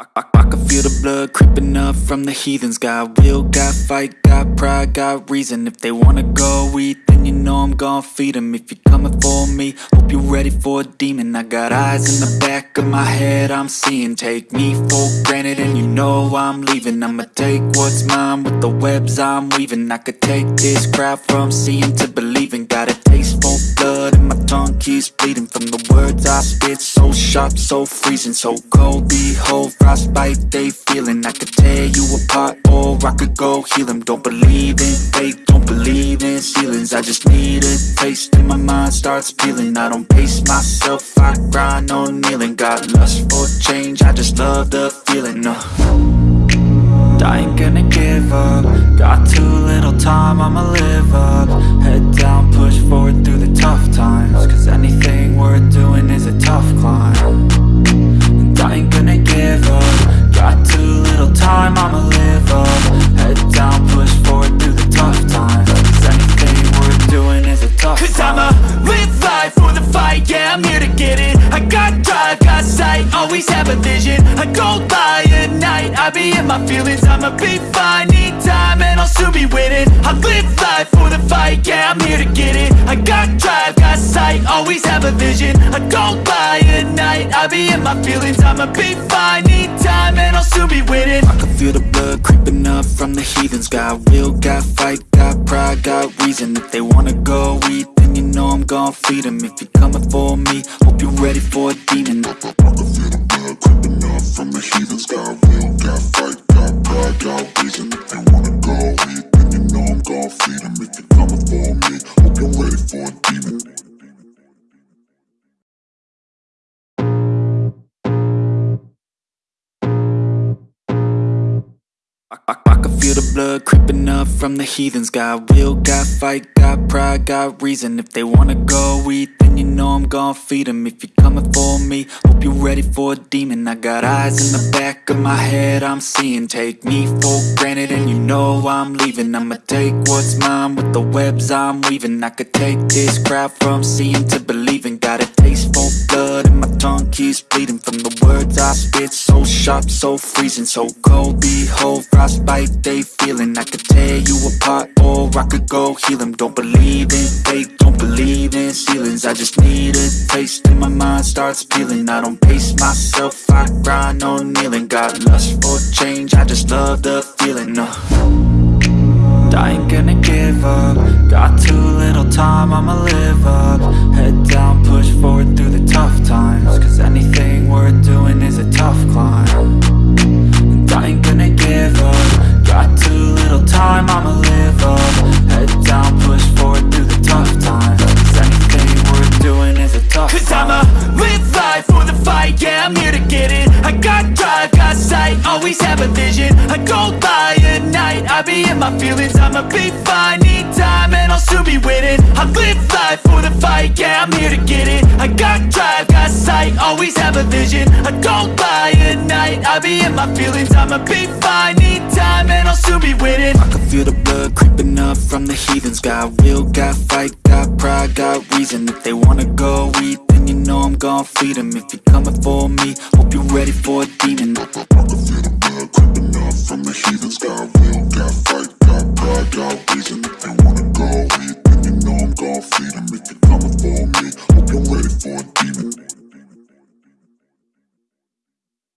I, I, I can feel the blood creeping up from the heathens. Got will, got fight, got pride, got reason. If they wanna go eat, then you know I'm gon' feed them If you're coming for me, hope you're ready for a demon. I got eyes in the back of my head, I'm seeing. Take me for granted and you know I'm leaving. I'ma take what's mine with the webs I'm weaving. I could take this crowd from seeing to believing. Got for blood and my tongue keeps bleeding From the words I spit, so sharp, so freezing So cold, behold, frostbite they feeling. I could tear you apart or I could go heal them Don't believe in fate, don't believe in ceilings. I just need a taste and my mind starts peeling. I don't pace myself, I grind on get it. I got drive, got sight, always have a vision. I go by at night, I be in my feelings. I'ma be fine, need time, and I'll soon be winning. I live life for the fight, yeah, I'm here to get it. I got drive, got sight, always have a vision. I go by at night, I be in my feelings. I'ma be fine, need time, and I'll soon be winning. I can feel the blood creeping up from the heathens. Got will, got fight, got pride, got reason. If they wanna go eat, know I'm gon' feed them If you're coming for me, hope you're ready for a demon. I can feel the blood creeping up from the heathens Got will, got fight, got pride, got reason feel the blood creeping up from the heathens. Got will, got fight, got pride, got reason. If they wanna go eat, then you know I'm gon' feed them If you're coming for me, hope you're ready for a demon. I got eyes in the back of my head, I'm seeing. Take me for granted and you know I'm leaving. I'ma take what's mine with the webs I'm weaving. I could take this crowd from seeing to believing. Got a taste for blood and my tongue keeps bleeding From the words I spit, so sharp, so freezing So cold, behold, frostbite they feeling. I could tear you apart or I could go heal them Don't believe in fate, don't believe in ceilings. I just need a taste and my mind starts peeling. I don't pace myself, I grind on kneeling. Got lust for change, I just love the feeling uh. I ain't gonna give up. Got too little time, I'ma live up sight, always have a vision. I go by at night, I be in my feelings. I'ma be fine, need time, and I'll soon be winning. I live life for the fight, yeah, I'm here to get it. I got drive, got sight, always have a vision. I go by at night, I be in my feelings. I'ma be fine, need time, and I'll soon be winning. I can feel the blood creeping up from the heathens. Got will, got fight, got pride, got reason. If they wanna go eat, you know I'm gon' feed them If you're coming for me, hope you're ready for a demon